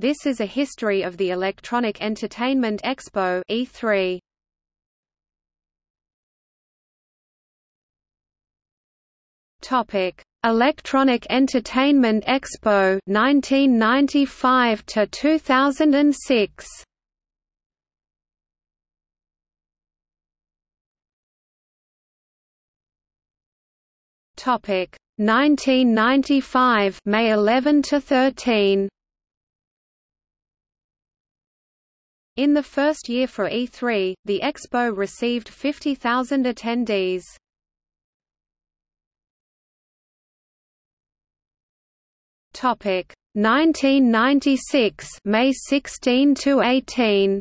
This is a history of the Electronic Entertainment Expo E3. Topic: Electronic Entertainment Expo 1995 to 2006. Topic 1995 May 11 to 13. In the first year for E3, the expo received 50,000 attendees. Topic 1996 May 16 to 18.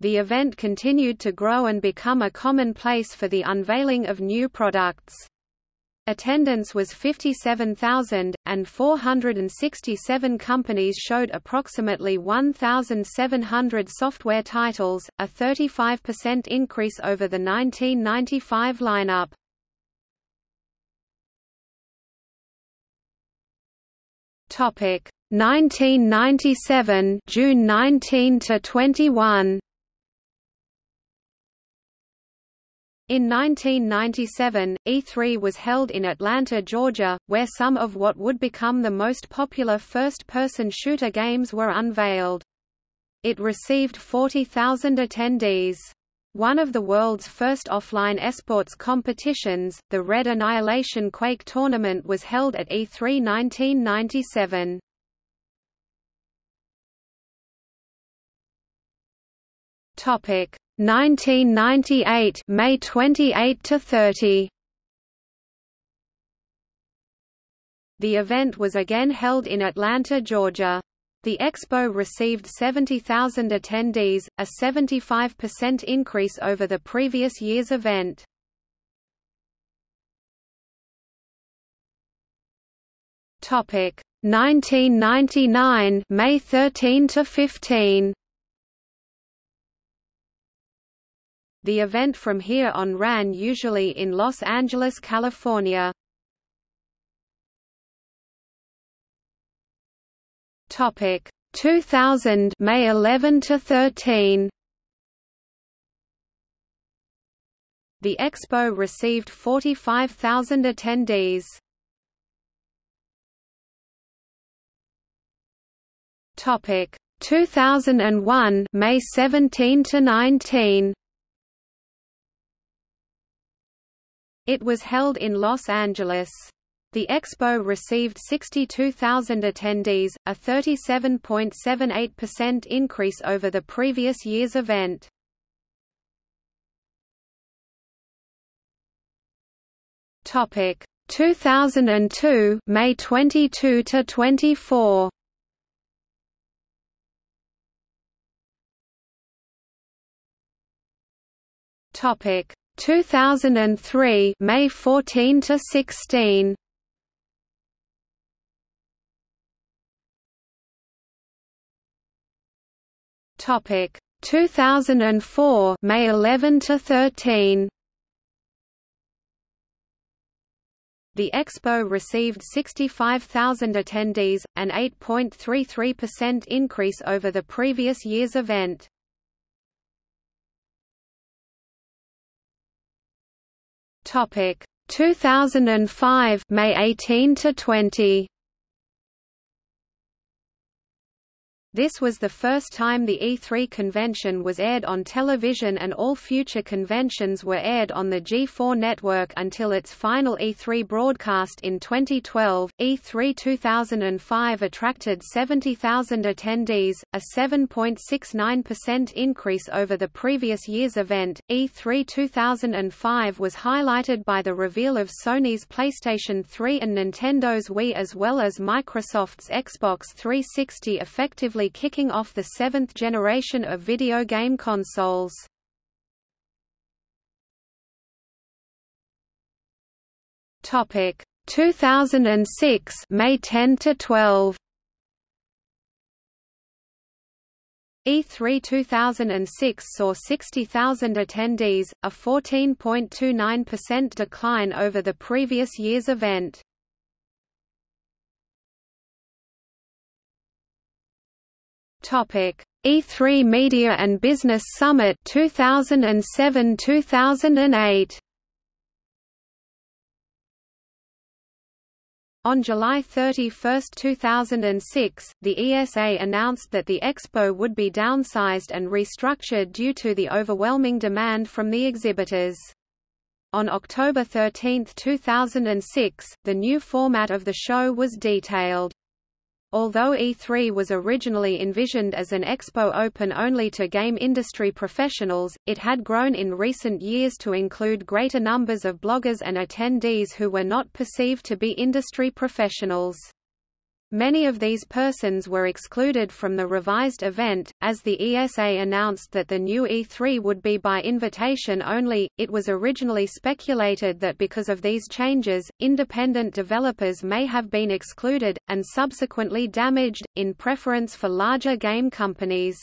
The event continued to grow and become a common place for the unveiling of new products. Attendance was 57,000, and 467 companies showed approximately 1,700 software titles, a 35% increase over the 1995 lineup. Topic 1997 June 19 to 21 In 1997, E3 was held in Atlanta, Georgia, where some of what would become the most popular first-person shooter games were unveiled. It received 40,000 attendees. One of the world's first offline esports competitions, the Red Annihilation Quake tournament was held at E3 1997. Topic 1998 May 28 to 30 The event was again held in Atlanta, Georgia. The expo received 70,000 attendees, a 75% increase over the previous year's event. Topic 1999 May 13 to 15 The event from here on ran usually in Los Angeles, California. Topic 2000 May 11 to 13. The expo received 45,000 attendees. Topic 2001 May 17 to 19. It was held in Los Angeles. The expo received 62,000 attendees, a 37.78% increase over the previous year's event. Topic 2002 May 22 to 24. Topic 2003 May 14 to 16 Topic 2004 May 11 to 13 The expo received 65,000 attendees, an 8.33% increase over the previous year's event. Topic. 2005 May 18 to 20 This was the first time the E3 convention was aired on television and all future conventions were aired on the G4 network until its final E3 broadcast in 2012. E3 2005 attracted 70,000 attendees, a 7.69% increase over the previous year's event. E3 2005 was highlighted by the reveal of Sony's PlayStation 3 and Nintendo's Wii as well as Microsoft's Xbox 360 effectively kicking off the seventh generation of video game consoles. Topic 2006 May 10 to 12 E3 2006 saw 60,000 attendees, a 14.29% decline over the previous year's event. Topic: E3 Media and Business Summit 2007-2008. On July 31, 2006, the ESA announced that the expo would be downsized and restructured due to the overwhelming demand from the exhibitors. On October 13, 2006, the new format of the show was detailed. Although E3 was originally envisioned as an expo open only to game industry professionals, it had grown in recent years to include greater numbers of bloggers and attendees who were not perceived to be industry professionals. Many of these persons were excluded from the revised event. As the ESA announced that the new E3 would be by invitation only, it was originally speculated that because of these changes, independent developers may have been excluded, and subsequently damaged, in preference for larger game companies.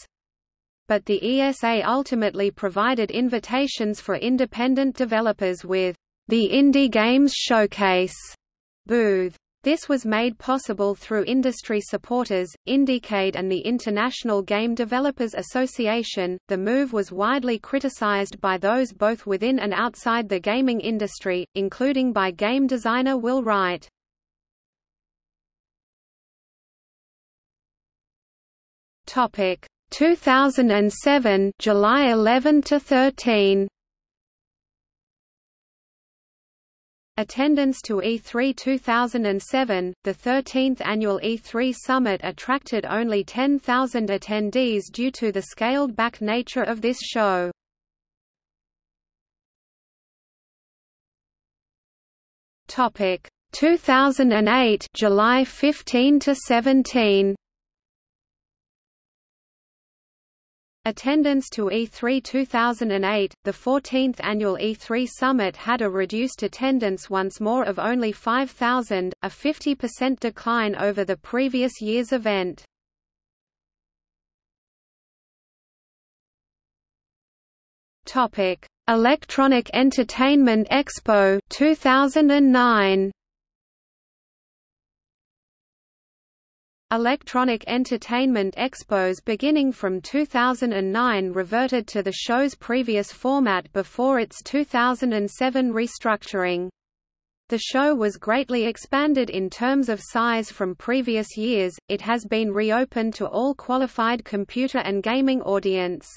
But the ESA ultimately provided invitations for independent developers with the Indie Games Showcase booth. This was made possible through industry supporters, Indiecade and the International Game Developers Association. The move was widely criticized by those both within and outside the gaming industry, including by game designer Will Wright. Topic 2007 July 11 to 13 Attendance to E3 2007, the 13th annual E3 summit attracted only 10,000 attendees due to the scaled-back nature of this show. Topic 2008 July 15 to 17 Attendance to E3 2008, the 14th annual E3 summit had a reduced attendance once more of only 5,000, a 50% decline over the previous year's event. Topic: Electronic Entertainment Expo 2009. Electronic Entertainment Expos beginning from 2009 reverted to the show's previous format before its 2007 restructuring. The show was greatly expanded in terms of size from previous years, it has been reopened to all qualified computer and gaming audience.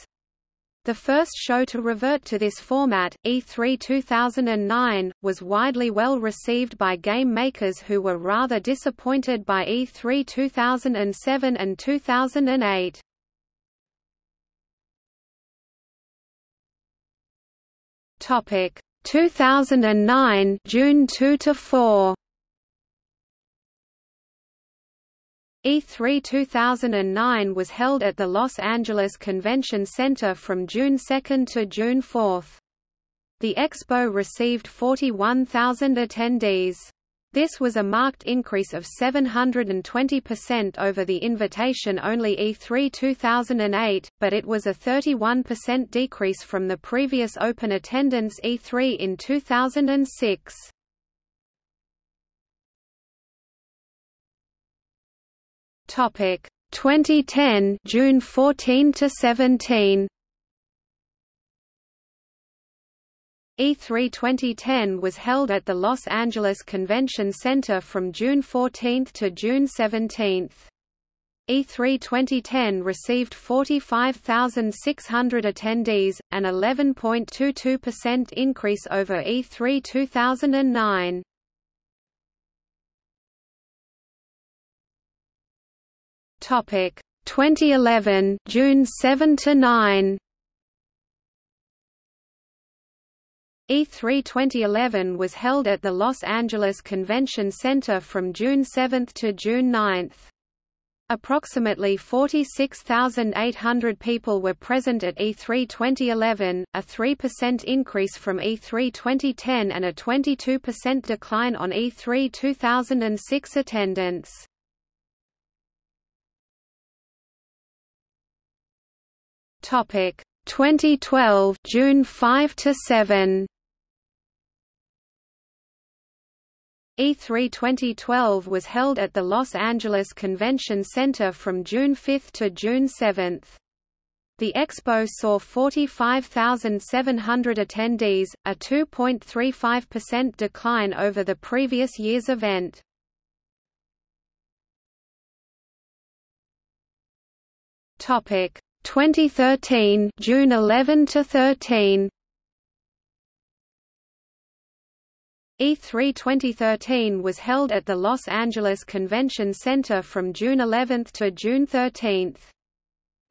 The first show to revert to this format, E3 2009, was widely well received by game makers who were rather disappointed by E3 2007 and 2008. Topic 2009 June 2 to 4 E3 2009 was held at the Los Angeles Convention Center from June 2 to June 4. The expo received 41,000 attendees. This was a marked increase of 720% over the invitation-only E3 2008, but it was a 31% decrease from the previous open attendance E3 in 2006. Topic 2010 June 14 to 17 E3 2010 was held at the Los Angeles Convention Center from June 14 to June 17. E3 2010 received 45,600 attendees, an 11.22% increase over E3 2009. Topic 2011 June 7 to 9 E3 2011 was held at the Los Angeles Convention Center from June 7 to June 9. Approximately 46,800 people were present at E3 2011, a 3% increase from E3 2010 and a 22% decline on E3 2006 attendance. Topic 2012 June 5 to 7 E3 2012 was held at the Los Angeles Convention Center from June 5 to June 7. The expo saw 45,700 attendees, a 2.35% decline over the previous year's event. Topic 2013 June 11 to 13 E3 2013 was held at the Los Angeles Convention Center from June 11 to June 13.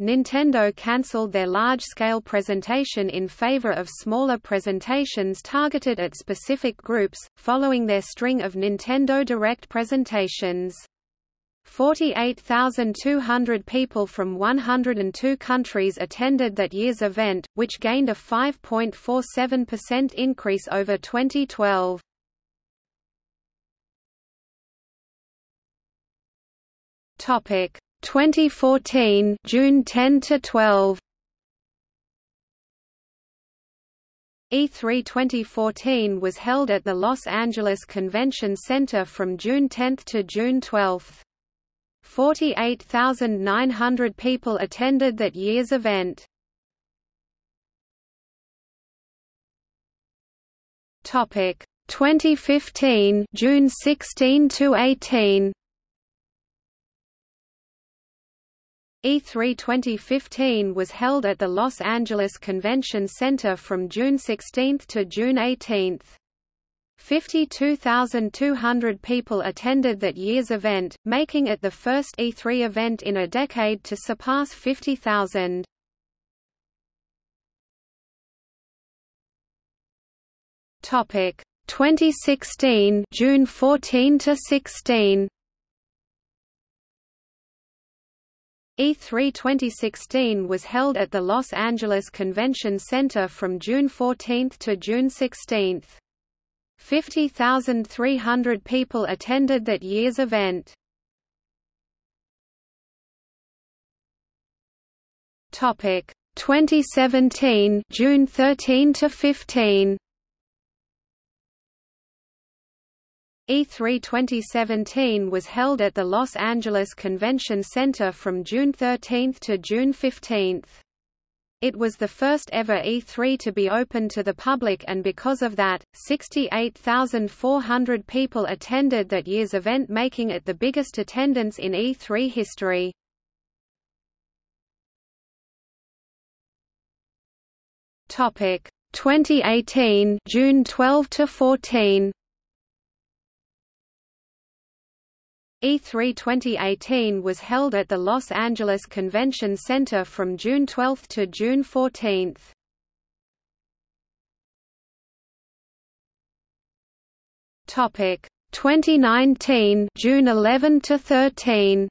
Nintendo cancelled their large-scale presentation in favor of smaller presentations targeted at specific groups, following their string of Nintendo Direct presentations. 48,200 people from 102 countries attended that year's event, which gained a 5.47% increase over 2012. Topic 2014 June 10 to 12 E3 2014 was held at the Los Angeles Convention Center from June 10 to June 12. 48,900 people attended that year's event. Topic 2015 June 16 to 18 E3 2015 was held at the Los Angeles Convention Center from June 16 to June 18. 52,200 people attended that year's event, making it the first E3 event in a decade to surpass 50,000. Topic 2016 June 14 to 16 E3 2016 was held at the Los Angeles Convention Center from June 14 to June 16. 50,300 people attended that year's event. Topic 2017 June 13 to 15 E3 2017 was held at the Los Angeles Convention Center from June 13 to June 15. It was the first ever E3 to be open to the public and because of that, 68,400 people attended that year's event making it the biggest attendance in E3 history. Topic 2018 June 12 to 14 E3 2018 was held at the Los Angeles Convention Center from June 12 to June 14. Topic 2019 June 11 to 13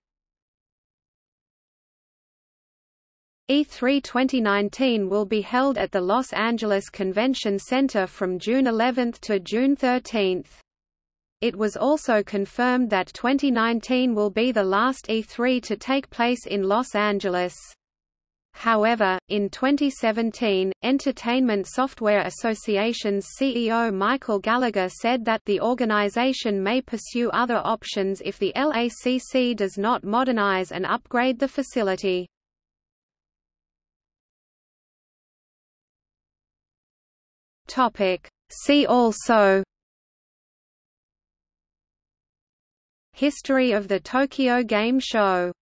E3 2019 will be held at the Los Angeles Convention Center from June 11 to June 13. It was also confirmed that 2019 will be the last E3 to take place in Los Angeles. However, in 2017, Entertainment Software Association's CEO Michael Gallagher said that the organization may pursue other options if the LACC does not modernize and upgrade the facility. See also History of the Tokyo Game Show